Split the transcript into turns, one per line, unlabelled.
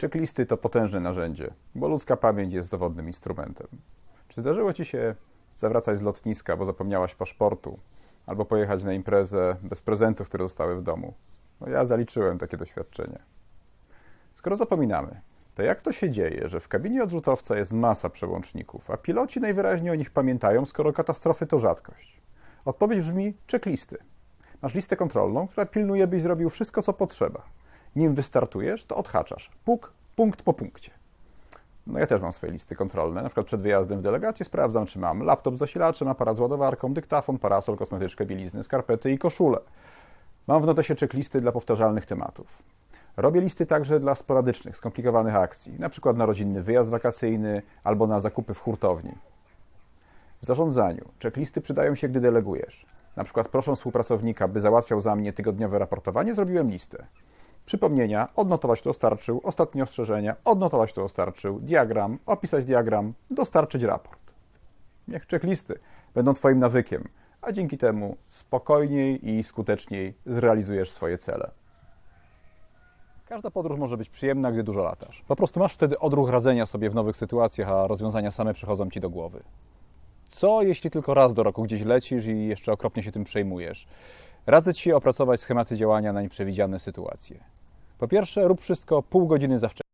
Checklisty to potężne narzędzie, bo ludzka pamięć jest zawodnym instrumentem. Czy zdarzyło Ci się zawracać z lotniska, bo zapomniałaś paszportu, albo pojechać na imprezę bez prezentów, które zostały w domu? No ja zaliczyłem takie doświadczenie. Skoro zapominamy, to jak to się dzieje, że w kabinie odrzutowca jest masa przełączników, a piloci najwyraźniej o nich pamiętają, skoro katastrofy to rzadkość? Odpowiedź brzmi checklisty. Masz listę kontrolną, która pilnuje, byś zrobił wszystko, co potrzeba. Nim wystartujesz, to odhaczasz. Puk, punkt po punkcie. No ja też mam swoje listy kontrolne. Na przykład przed wyjazdem w delegację sprawdzam, czy mam laptop z zasilaczem, aparat z ładowarką, dyktafon, parasol, kosmetyczkę, bielizny, skarpety i koszulę. Mam w notesie checklisty dla powtarzalnych tematów. Robię listy także dla sporadycznych, skomplikowanych akcji, na przykład na rodzinny wyjazd wakacyjny albo na zakupy w hurtowni. W zarządzaniu checklisty przydają się, gdy delegujesz. Na przykład prosząc współpracownika, by załatwiał za mnie tygodniowe raportowanie, zrobiłem listę. Przypomnienia, odnotować to dostarczył, ostatnie ostrzeżenia, odnotować to dostarczył, diagram, opisać diagram, dostarczyć raport. Niech checklisty będą Twoim nawykiem, a dzięki temu spokojniej i skuteczniej zrealizujesz swoje cele. Każda podróż może być przyjemna, gdy dużo latasz. Po prostu masz wtedy odruch radzenia sobie w nowych sytuacjach, a rozwiązania same przychodzą Ci do głowy. Co jeśli tylko raz do roku gdzieś lecisz i jeszcze okropnie się tym przejmujesz? Radzę Ci opracować schematy działania na nieprzewidziane sytuacje. Po pierwsze, rób wszystko pół godziny za wcześnie.